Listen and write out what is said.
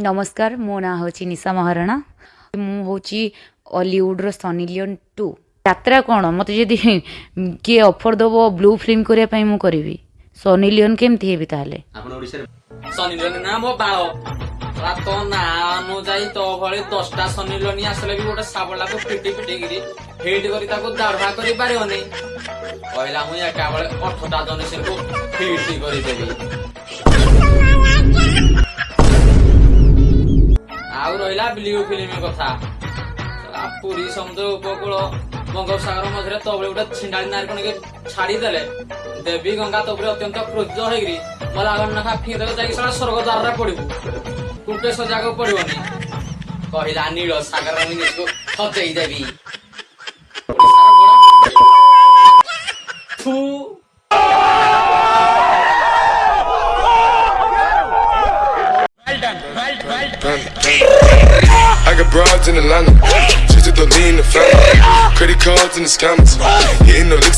ନମସ୍କାର ମୋ ନାଁ ହେଉଛି ନିଶା ମହାରଣା ମୁଁ ହେଉଛି ଅଲିଉଡ଼ର ସନି ଲିଓନ୍ ଟୁ ଯାତ୍ରା କ'ଣ ମୋତେ ଯଦି କିଏ ଅଫର୍ ଦେବ ବ୍ଲୁ ଫିଲ୍ମ କରିବା ପାଇଁ ମୁଁ କରିବି ସନି ଲିଓନ୍ କେମିତି ହେବି ତାହେଲେ ସନି ଲିଓନ୍ ନା ମୋ ବାଳ ତୋ ନା ଅନୁଯାୟୀ ତୋ ଭଳି ଦଶଟା ସନି ଲିଓନ୍ ଆସିଲେ ବି ଗୋଟେ ଶାବଳାକୁ ପିଟି ପିଟିକିରି ହିଟ୍ କରି ତାକୁ ଦାଢ଼ା କରିପାରିବନି କହିଲା ମୁଁ ଏକାବେଳେ ଅଠଟା ଜନସେକୁ ହିଟ୍ କରିଦେବି ବ୍ଲୁ ଫିଲ୍ମ କଥା ପୁରୀ ସମୁଦ୍ର ଉପକୂଳ ବଙ୍ଗୋପସାଗର ମଝିରେ ତବେଳେ ଗୋଟେ ଛିଣ୍ଡାଳି ନାରିକଣିକି ଛାଡ଼ିଦେଲେ ଦେବୀ ଗଙ୍ଗା ତବରେ ଅତ୍ୟନ୍ତ କ୍ରୋଧ ହେଇକିରି ବୋଲେ ଆମେ ନଖା ଫିଦେଲେ ଯାଇକି ସେଟା ସ୍ୱର୍ଗଦ୍ୱାରରେ ପଡ଼ିବୁ କୁଟେଶ୍ୱର ସଜାଗ ପଡ଼ିବନି କହିଲା ନୀଳ ସାଗର ମୁଁ ହଜେଇ ଦେବି I got broads in Atlanta, just to the lean the family, credit cards and the scammers, hitting no